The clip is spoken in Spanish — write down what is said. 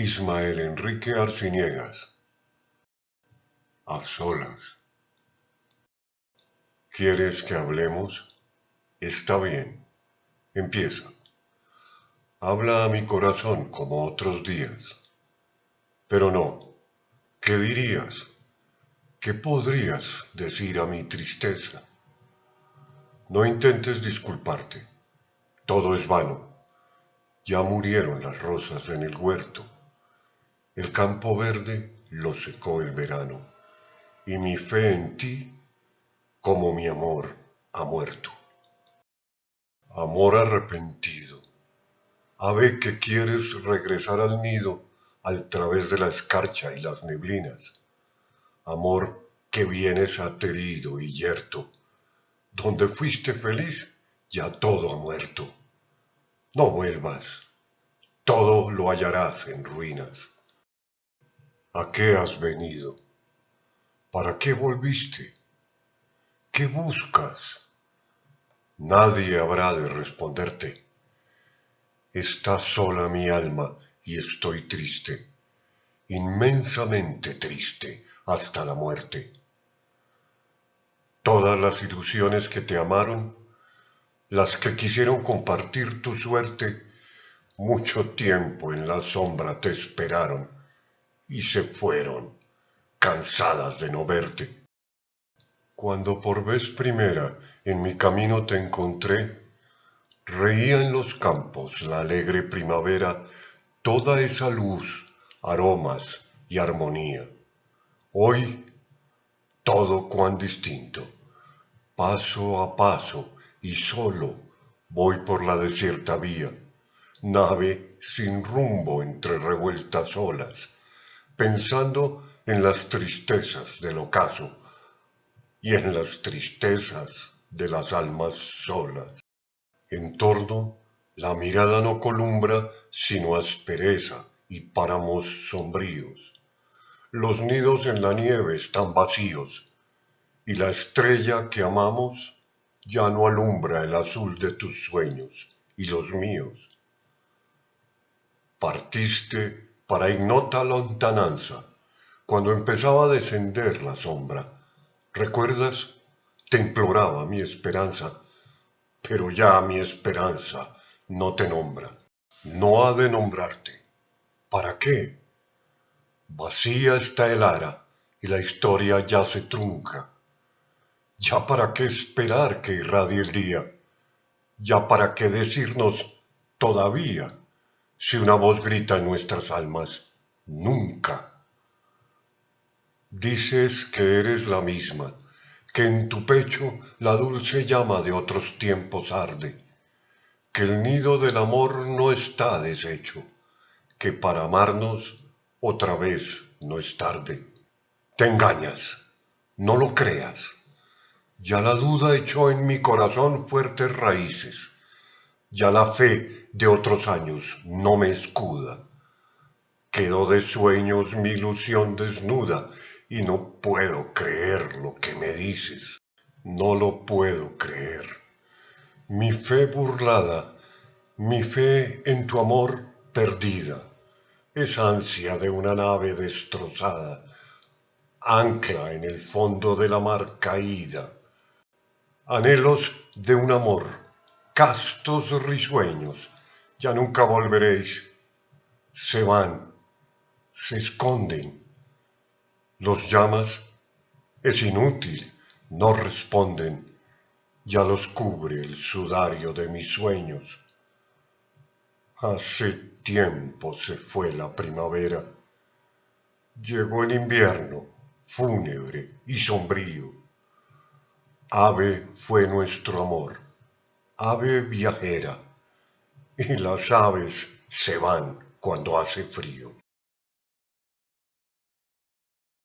Ismael Enrique Arciniegas. A solas. ¿Quieres que hablemos? Está bien. Empieza. Habla a mi corazón como otros días. Pero no. ¿Qué dirías? ¿Qué podrías decir a mi tristeza? No intentes disculparte. Todo es vano. Ya murieron las rosas en el huerto. El campo verde lo secó el verano. Y mi fe en ti, como mi amor, ha muerto. Amor arrepentido. Ave que quieres regresar al nido al través de la escarcha y las neblinas. Amor que vienes aterido y yerto. Donde fuiste feliz, ya todo ha muerto. No vuelvas, todo lo hallarás en ruinas. ¿A qué has venido? ¿Para qué volviste? ¿Qué buscas? Nadie habrá de responderte. Está sola mi alma y estoy triste, inmensamente triste hasta la muerte. Todas las ilusiones que te amaron las que quisieron compartir tu suerte, mucho tiempo en la sombra te esperaron y se fueron, cansadas de no verte. Cuando por vez primera en mi camino te encontré, reía en los campos la alegre primavera toda esa luz, aromas y armonía. Hoy todo cuán distinto, paso a paso, y solo voy por la desierta vía, nave sin rumbo entre revueltas olas, pensando en las tristezas del ocaso y en las tristezas de las almas solas. En torno la mirada no columbra sino aspereza y páramos sombríos. Los nidos en la nieve están vacíos y la estrella que amamos ya no alumbra el azul de tus sueños y los míos. Partiste para ignota lontananza, cuando empezaba a descender la sombra. ¿Recuerdas? Te imploraba mi esperanza, pero ya mi esperanza no te nombra. No ha de nombrarte. ¿Para qué? Vacía está el ara y la historia ya se trunca ya para qué esperar que irradie el día, ya para qué decirnos todavía, si una voz grita en nuestras almas, nunca. Dices que eres la misma, que en tu pecho la dulce llama de otros tiempos arde, que el nido del amor no está deshecho, que para amarnos otra vez no es tarde. Te engañas, no lo creas. Ya la duda echó en mi corazón fuertes raíces, ya la fe de otros años no me escuda. Quedó de sueños mi ilusión desnuda y no puedo creer lo que me dices, no lo puedo creer. Mi fe burlada, mi fe en tu amor perdida, es ansia de una nave destrozada, ancla en el fondo de la mar caída anhelos de un amor, castos risueños, ya nunca volveréis, se van, se esconden, los llamas, es inútil, no responden, ya los cubre el sudario de mis sueños. Hace tiempo se fue la primavera, llegó el invierno, fúnebre y sombrío. Ave fue nuestro amor, ave viajera, y las aves se van cuando hace frío.